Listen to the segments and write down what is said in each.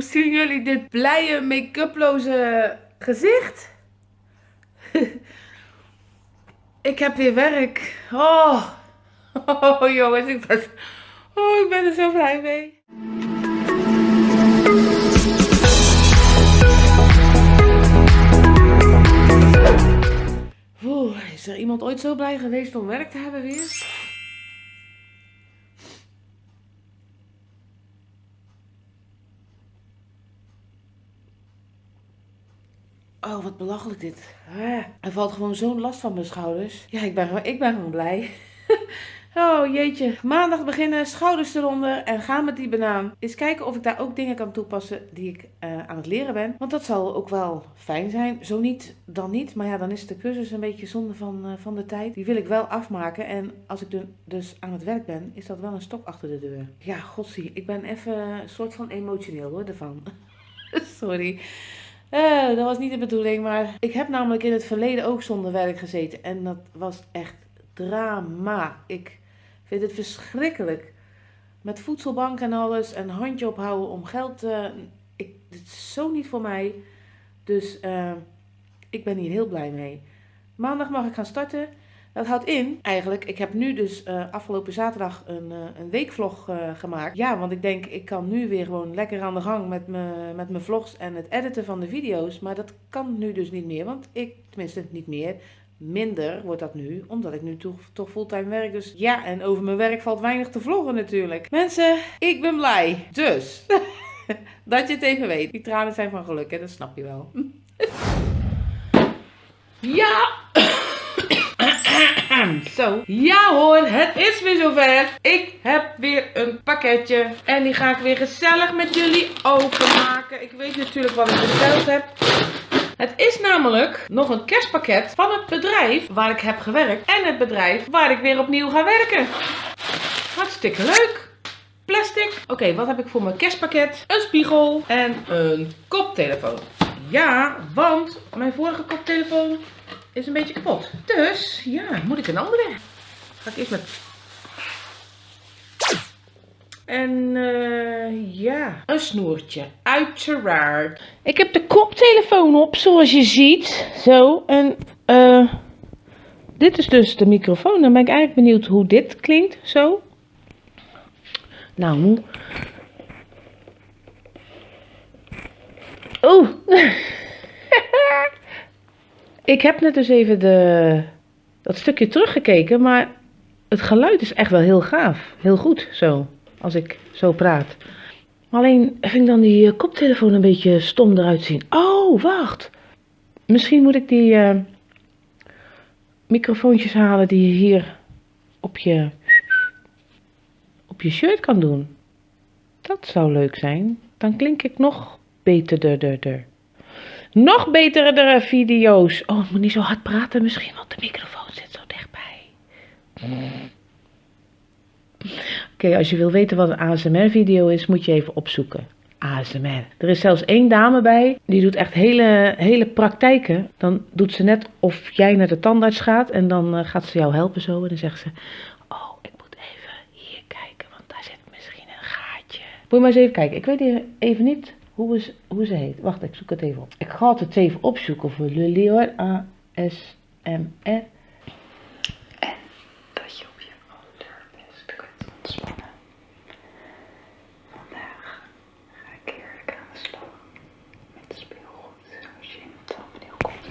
Zien jullie dit blije make-uploze gezicht? ik heb weer werk. Oh. oh, jongens, ik ben, oh, ik ben er zo blij mee. Is er iemand ooit zo blij geweest om werk te hebben weer? Oh, wat belachelijk dit. Er valt gewoon zo'n last van mijn schouders. Ja, ik ben, ik ben gewoon blij. Oh jeetje. Maandag beginnen, schouders eronder en gaan met die banaan. Eens kijken of ik daar ook dingen kan toepassen die ik uh, aan het leren ben. Want dat zal ook wel fijn zijn. Zo niet, dan niet. Maar ja, dan is de cursus een beetje zonde van, uh, van de tijd. Die wil ik wel afmaken. En als ik dus aan het werk ben, is dat wel een stok achter de deur. Ja, godsie. Ik ben even een soort van emotioneel hoor, ervan. Sorry. Uh, dat was niet de bedoeling, maar ik heb namelijk in het verleden ook zonder werk gezeten. En dat was echt drama. Ik vind het verschrikkelijk. Met voedselbank en alles en handje ophouden om geld te... Ik, dit is zo niet voor mij. Dus uh, ik ben hier heel blij mee. Maandag mag ik gaan starten. Dat houdt in, eigenlijk, ik heb nu dus uh, afgelopen zaterdag een, uh, een weekvlog uh, gemaakt. Ja, want ik denk, ik kan nu weer gewoon lekker aan de gang met, me, met mijn vlogs en het editen van de video's. Maar dat kan nu dus niet meer, want ik, tenminste niet meer, minder wordt dat nu, omdat ik nu toch, toch fulltime werk. Dus ja, en over mijn werk valt weinig te vloggen natuurlijk. Mensen, ik ben blij. Dus, dat je het even weet. Die tranen zijn van geluk, hè? dat snap je wel. ja! Zo. Ja hoor, het is weer zover. Ik heb weer een pakketje. En die ga ik weer gezellig met jullie openmaken. Ik weet natuurlijk wat ik besteld heb. Het is namelijk nog een kerstpakket van het bedrijf waar ik heb gewerkt. En het bedrijf waar ik weer opnieuw ga werken. Hartstikke leuk. Plastic. Oké, wat heb ik voor mijn kerstpakket? Een spiegel en een koptelefoon. Ja, want mijn vorige koptelefoon is een beetje kapot. Dus, ja, moet ik een andere. Ga ik eerst met... En uh, ja, een snoertje. Uiteraard. Ik heb de koptelefoon op, zoals je ziet. Zo, en uh, dit is dus de microfoon. Dan ben ik eigenlijk benieuwd hoe dit klinkt. Zo. Nou. Oeh. Ik heb net dus even de, dat stukje teruggekeken, maar het geluid is echt wel heel gaaf. Heel goed zo, als ik zo praat. Alleen vind ik dan die uh, koptelefoon een beetje stom eruit zien. Oh, wacht. Misschien moet ik die uh, microfoontjes halen die je hier op je, op je shirt kan doen. Dat zou leuk zijn. Dan klink ik nog beter. Nog betere video's. Oh, ik moet niet zo hard praten misschien, want de microfoon zit zo dichtbij. Oké, als je wil weten wat een ASMR-video is, moet je even opzoeken. ASMR. Er is zelfs één dame bij, die doet echt hele, hele praktijken. Dan doet ze net of jij naar de tandarts gaat en dan uh, gaat ze jou helpen zo. En dan zegt ze, oh, ik moet even hier kijken, want daar zit misschien een gaatje. Moet je maar eens even kijken. Ik weet even niet hoe, is, hoe ze heet. Wacht, ik zoek het even op. Ik ga het even opzoeken voor jullie hoor. A-S-M-R. En dat je op je allerbeste kunt ontspannen. Vandaag ga ik heerlijk aan de slag met speelgoed. Als je in het thumbnail komt.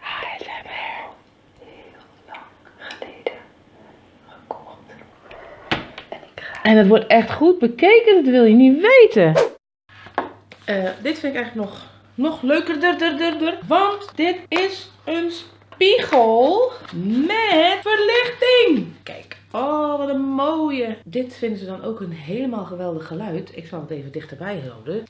ASMR. Heel lang geleden gekocht. En ik ga... En het wordt echt goed bekeken, dat wil je niet weten. Uh, dit vind ik eigenlijk nog, nog leuker. Der, want dit is een spiegel met verlichting. Kijk. Oh, wat een mooie. Dit vinden ze dan ook een helemaal geweldig geluid. Ik zal het even dichterbij houden.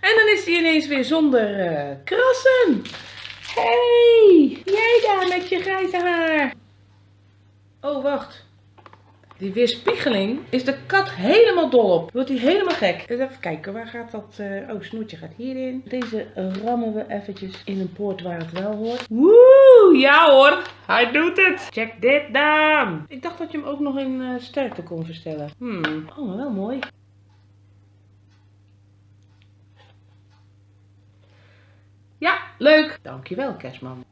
En dan is hij ineens weer zonder uh, krassen. Hey, jij daar met je grijze haar. Oh, wacht. Die weerspiegeling is de kat helemaal dol op. Wordt hij helemaal gek. Even kijken, waar gaat dat... eh, Oh, snoetje gaat hierin. Deze rammen we eventjes in een poort waar het wel hoort. Woe, ja hoor. Hij doet het. Check dit dan. Ik dacht dat je hem ook nog in eh, sterkte kon verstellen. Hmm. Oh, maar wel mooi. Ja, leuk. Dankjewel, kerstman.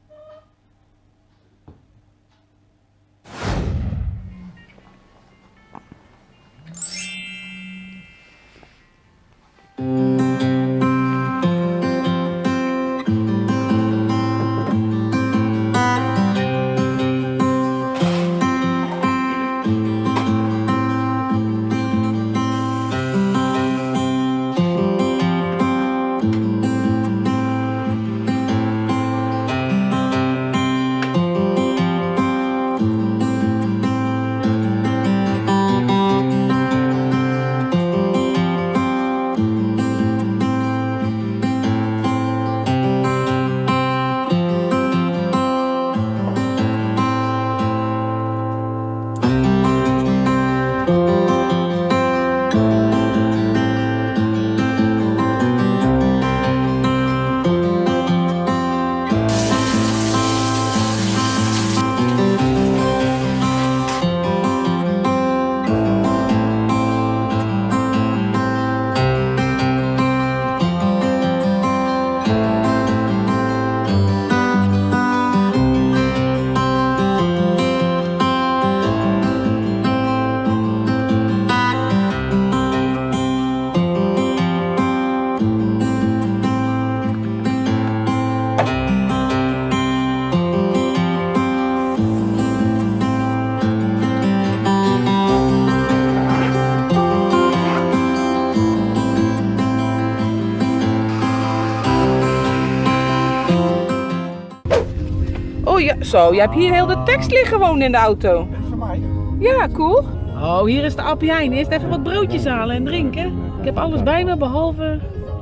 Zo. Je hebt hier heel de tekst liggen gewoon in de auto. Dat is voor mij. Ja, cool. Oh, hier is de Appie Heijn. Eerst even wat broodjes halen en drinken. Ik heb alles bij me behalve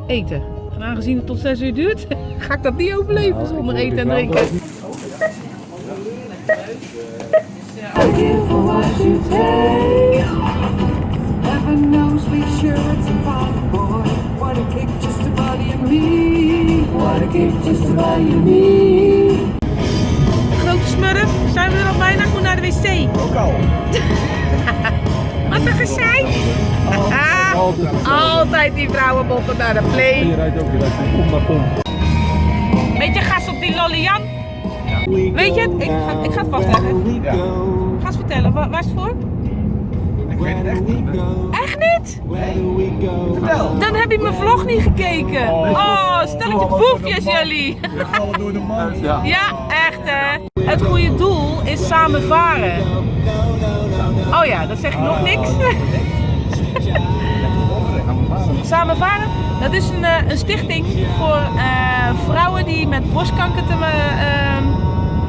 eten. En aangezien het tot 6 uur duurt, ga ik dat niet overleven zonder eten en drinken. What you a fun boy. What a kick just to body and me. Smurf, zijn we er al bijna? Ik moet naar de wc. Ook al. Wat een gezeik. Altijd die vrouwenbotten naar de play. Je rijdt ook, je rijdt kom naar kom. Beetje gas op die lolly Jan. Weet je het? Ik ga, ik ga het vastleggen. Ja. Ga eens vertellen, waar, waar is het voor? Ik weet het echt niet. Echt niet? Vertel. Dan heb je mijn vlog niet gekeken. Oh, stelletje boefjes jullie. We vallen door de mand. Ja. Ja, echt hè. Het goede doel is samen varen. Oh ja, dat zeg je nog niks. Samen varen, dat is een, eh, een stichting voor eh, vrouwen die met borstkanker te, eh, ehm,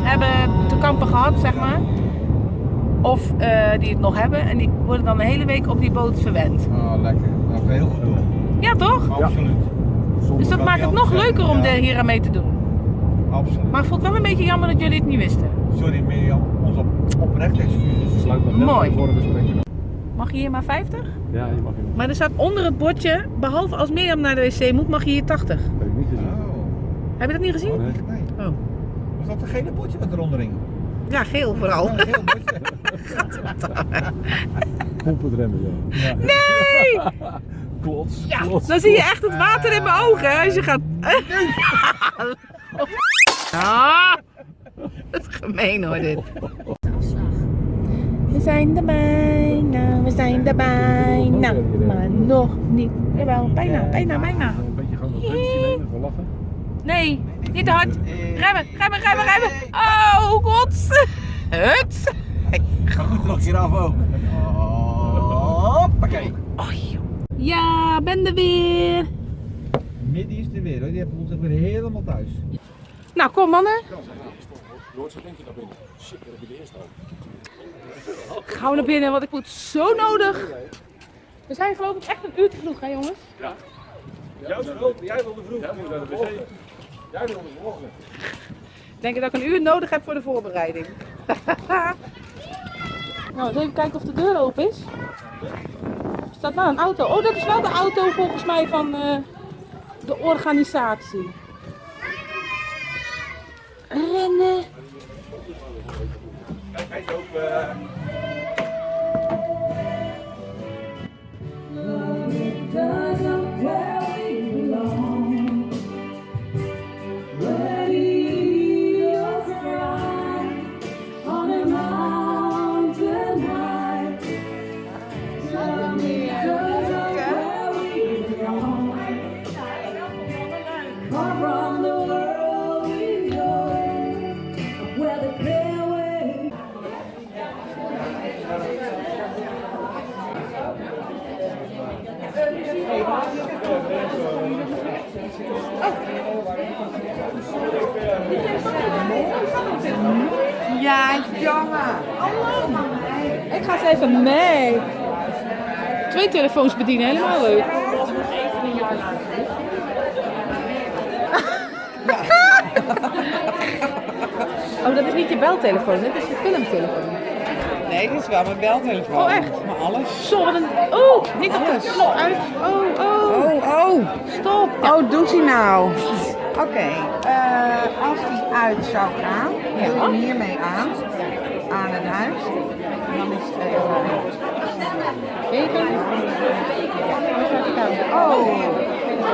hebben te kampen gehad, zeg maar. Of eh, die het nog hebben en die worden dan de hele week op die boot verwend. Oh, lekker. Dat is een heel goed doel. Ja toch? Absoluut. Dus dat maakt het nog leuker om er hier aan mee te doen. Absoluut. Maar ik vond het wel een beetje jammer dat jullie het niet wisten. Sorry Mirjam, ons op, oprecht excuses. Sluit net Mooi. voor. Mag je hier maar 50? Ja, je mag in. Maar er staat onder het bordje, behalve als Mirjam naar de wc moet, mag je hier 80. Heb ik niet gezien. Oh, Heb je dat niet gezien? Nee. nee. Oh. Was dat een gele potje wat eronder hing? Ja, geel vooral. Een geel. Pomp het remmen, ja. Nee! Klots, Ja, klots. dan zie je echt het water in mijn ogen als je gaat... Ah, dat is gemeen hoor dit. We zijn er bijna, we zijn er bijna, maar nog niet. Jawel, bijna, bijna, bijna. Een beetje gewoon een puntje nemen, lachen. Nee, niet te hard. Remmen, remmen, remmen, remmen. Oh, god. Het. Ga goed nog hier af ook. Hoppakee. Ja, ben er weer. Midden is er weer hoor, die hebben ons weer helemaal thuis. Nou, kom mannen. Joort, zo denk je naar binnen. Shit, dat heb je de eerste al. Gauw naar binnen, want ik moet zo nodig. We zijn geloof ik echt een uur te vroeg, hè jongens? Jij wilde, jij wilde vroeg. Jij moet naar de wc. Jij wilde. Ik denk dat ik een uur nodig heb voor de voorbereiding. Nou, eens even kijken of de deur open is. Staat wel een auto. Oh, dat is wel de auto volgens mij van eh, de organisatie. Rennen. Hij is. Ja, jongen. Ik ga eens even mee. Twee telefoons bedienen, helemaal leuk. Oh, dat is niet je beltelefoon, dit is je filmtelefoon. Nee, dit is wel mijn beltelefoon. Oh, echt? Maar alles. Zo, wat een... Oh, niet op de uit. Oh, oh. Oh, oh. Stop. Oh, doet hij nou? Oké, eh, als hij uit zou gaan, doe je hem hiermee aan, aan het huis. En dan is het even... Oh,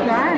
klaar.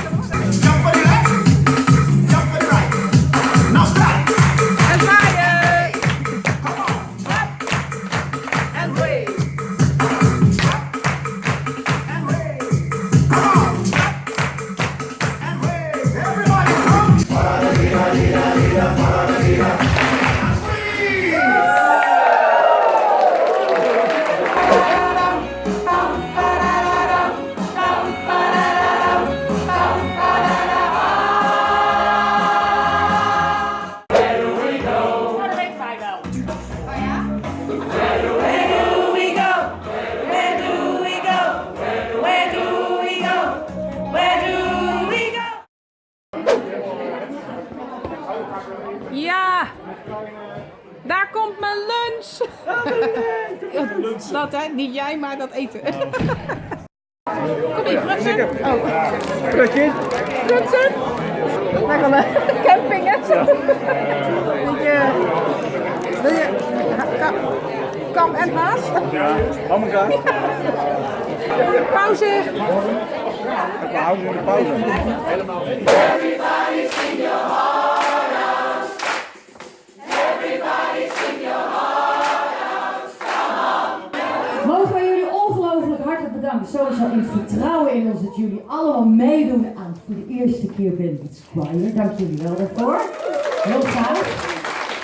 Daar komt mijn lunch. Ja, dat hè, niet jij, maar dat eten. Kom hier, Frutsen. Oh. Frutsen. Lekker een camping hè. Weet je, wil je ka- kam en haas? Ja, hamburger. Pauze. We houden in de pauze. Mogen Sowieso in vertrouwen in ons dat jullie allemaal meedoen aan voor de eerste keer Bandit Choir. Dank jullie wel daarvoor. Heel graag.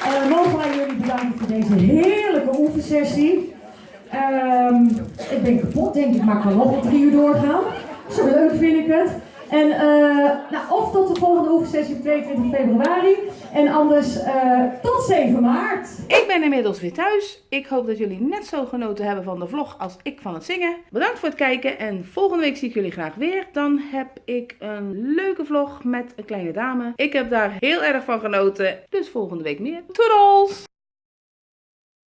Eh, mogen wij jullie bedanken voor deze heerlijke oefensessie. Ehm, ik ben kapot, denk ik, maar ik kan nog wel drie uur doorgaan. Zo leuk vind ik het. En eh, nou, of tot de volgende oefensessie op 22 februari. En anders eh, tot 7 maart. Ik ben inmiddels weer thuis. Ik hoop dat jullie net zo genoten hebben van de vlog als ik van het zingen. Bedankt voor het kijken en volgende week zie ik jullie graag weer. Dan heb ik een leuke vlog met een kleine dame. Ik heb daar heel erg van genoten. Dus volgende week meer. Toedels!